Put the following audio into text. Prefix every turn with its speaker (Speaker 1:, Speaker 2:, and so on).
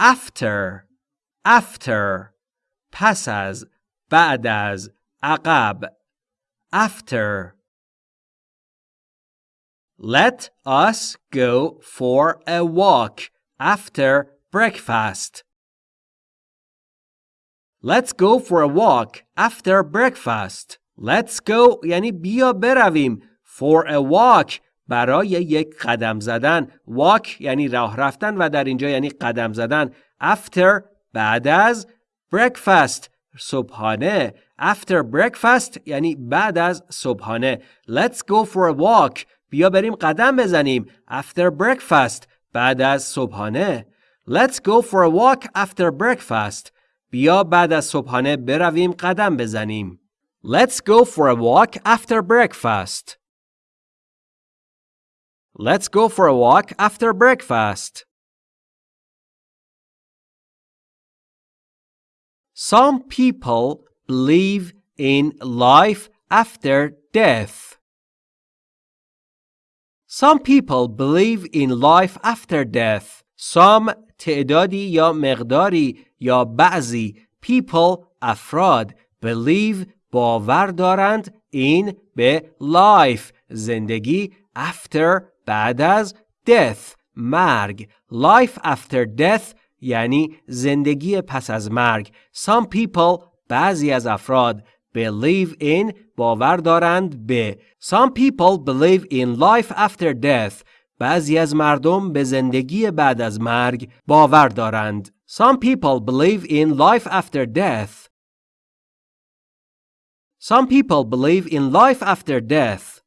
Speaker 1: after after پس از بعد از عقب after Let us go for a walk after breakfast. Let's go for a walk after breakfast. Let's go یعنی بیا برویم. For a walk برای یک قدم زدن. Walk یعنی راه رفتن و در اینجا یعنی قدم زدن. After بعد از breakfast صبحانه. After breakfast یعنی بعد از صبحانه. Let's go for a walk بیا بریم قدم بزنیم. After breakfast. بعد از صبحانه. Let's go for a walk after breakfast. بیا بعد از صبحانه برویم قدم بزنیم. Let's go for a walk after breakfast. Let's go for a walk after breakfast. Some people believe in life after death. Some people believe in life after death. Some تعدادی یا مقداری یا بعضی people افراد believe باور دارند in به life زندگی after بعد از death مرگ life after death یعنی زندگی پس از مرگ some people بعضی از افراد believe in باور دارند به Some people believe in life after death بعضی از مردم به زندگی بعد از مرگ باور دارند Some people believe in life after death Some people believe in life after death